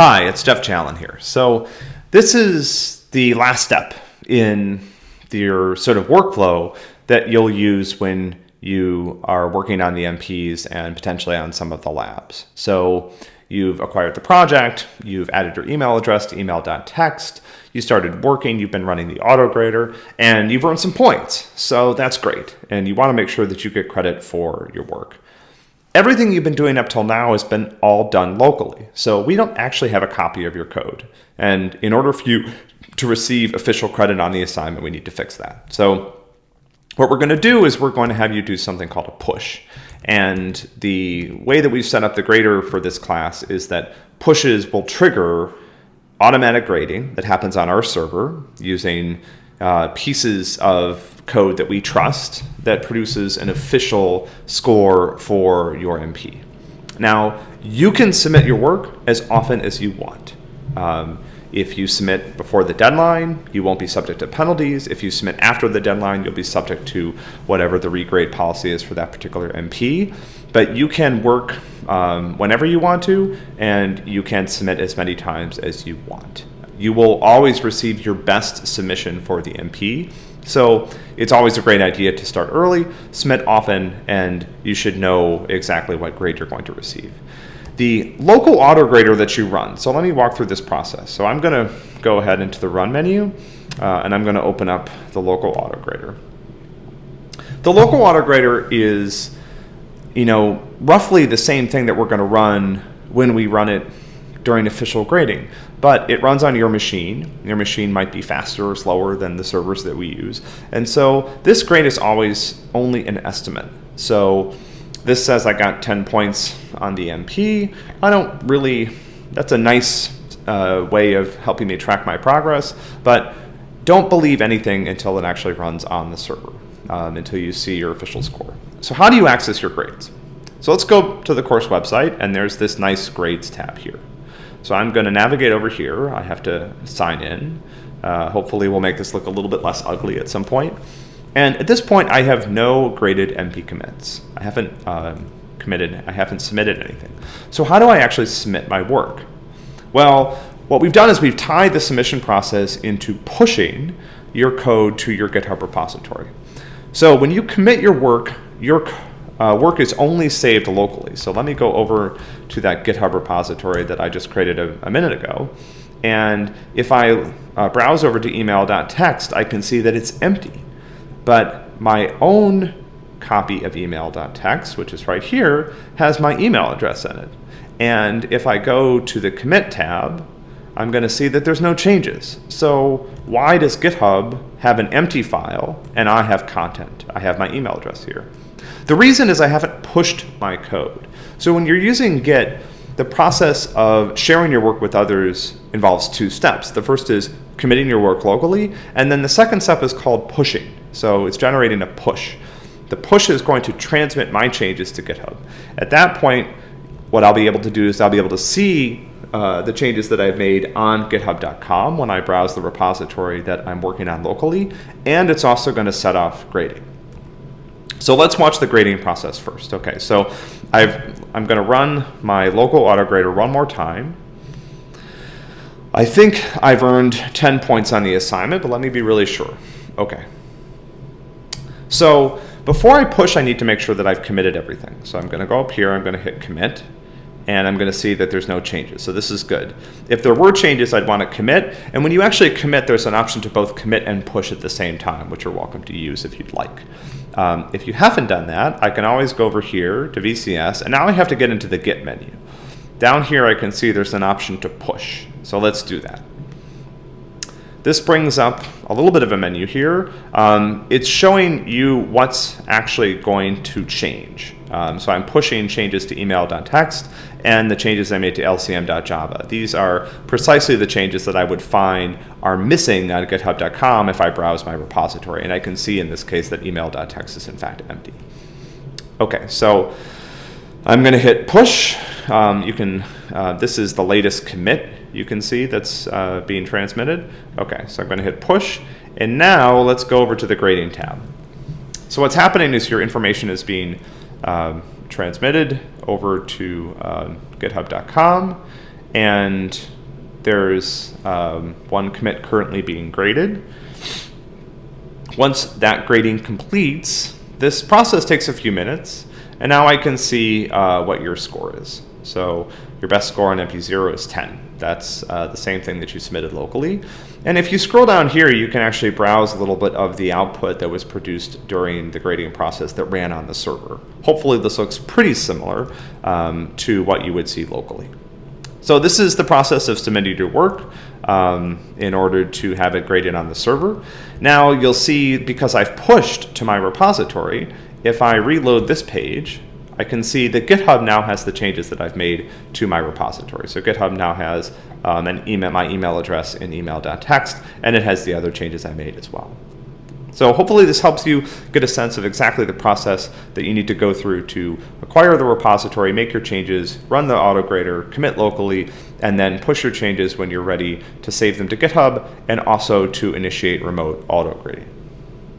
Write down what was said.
Hi, it's Jeff Challen here. So this is the last step in your sort of workflow that you'll use when you are working on the MPs and potentially on some of the labs. So you've acquired the project, you've added your email address to email.txt, you started working, you've been running the auto grader, and you've earned some points. So that's great. And you want to make sure that you get credit for your work. Everything you've been doing up till now has been all done locally. So we don't actually have a copy of your code. And in order for you to receive official credit on the assignment, we need to fix that. So what we're going to do is we're going to have you do something called a push. And the way that we've set up the grader for this class is that pushes will trigger automatic grading that happens on our server using uh, pieces of code that we trust that produces an official score for your MP. Now, you can submit your work as often as you want. Um, if you submit before the deadline, you won't be subject to penalties. If you submit after the deadline, you'll be subject to whatever the regrade policy is for that particular MP. But you can work um, whenever you want to, and you can submit as many times as you want. You will always receive your best submission for the MP. So it's always a great idea to start early, submit often, and you should know exactly what grade you're going to receive the local auto grader that you run. So let me walk through this process. So I'm going to go ahead into the run menu uh, and I'm going to open up the local auto grader. The local auto grader is, you know, roughly the same thing that we're going to run when we run it during official grading, but it runs on your machine. Your machine might be faster or slower than the servers that we use. And so this grade is always only an estimate. So this says I got 10 points on the MP. I don't really, that's a nice uh, way of helping me track my progress, but don't believe anything until it actually runs on the server, um, until you see your official score. So how do you access your grades? So let's go to the course website, and there's this nice grades tab here. So I'm going to navigate over here. I have to sign in. Uh, hopefully we'll make this look a little bit less ugly at some point. And at this point, I have no graded MP commits. I haven't um, committed, I haven't submitted anything. So how do I actually submit my work? Well, what we've done is we've tied the submission process into pushing your code to your GitHub repository. So when you commit your work, your uh, work is only saved locally. So let me go over to that GitHub repository that I just created a, a minute ago. And if I uh, browse over to email.txt, I can see that it's empty. But my own copy of email.txt, which is right here, has my email address in it. And if I go to the commit tab, I'm going to see that there's no changes. So why does GitHub have an empty file and I have content? I have my email address here. The reason is I haven't pushed my code. So when you're using Git, the process of sharing your work with others involves two steps. The first is committing your work locally, and then the second step is called pushing. So it's generating a push. The push is going to transmit my changes to GitHub. At that point, what I'll be able to do is I'll be able to see uh, the changes that I've made on github.com when I browse the repository that I'm working on locally, and it's also going to set off grading. So let's watch the grading process first. Okay, so I've, I'm going to run my local auto grader one more time. I think I've earned 10 points on the assignment, but let me be really sure. Okay, so before I push, I need to make sure that I've committed everything. So I'm going to go up here, I'm going to hit commit, and I'm going to see that there's no changes. So this is good. If there were changes, I'd want to commit. And when you actually commit, there's an option to both commit and push at the same time, which you're welcome to use if you'd like. Um, if you haven't done that, I can always go over here to VCS, and now I have to get into the Git menu. Down here, I can see there's an option to push. So let's do that. This brings up a little bit of a menu here. Um, it's showing you what's actually going to change. Um, so I'm pushing changes to email.txt and the changes I made to lcm.java. These are precisely the changes that I would find are missing on github.com if I browse my repository. And I can see in this case that email.txt is in fact empty. Okay, so I'm going to hit push. Um, you can, uh, this is the latest commit you can see that's uh, being transmitted. Okay, so I'm going to hit push. And now let's go over to the grading tab. So what's happening is your information is being um, transmitted over to uh, github.com and there's um, one commit currently being graded. Once that grading completes, this process takes a few minutes, and now I can see uh, what your score is. So your best score on MP0 is 10. That's uh, the same thing that you submitted locally. And if you scroll down here, you can actually browse a little bit of the output that was produced during the grading process that ran on the server. Hopefully this looks pretty similar um, to what you would see locally. So this is the process of submitting your work um, in order to have it graded on the server. Now you'll see, because I've pushed to my repository, if I reload this page, I can see that GitHub now has the changes that I've made to my repository. So GitHub now has um, an email, my email address in email.txt, and it has the other changes I made as well. So hopefully this helps you get a sense of exactly the process that you need to go through to acquire the repository, make your changes, run the autograder, commit locally, and then push your changes when you're ready to save them to GitHub and also to initiate remote autograding.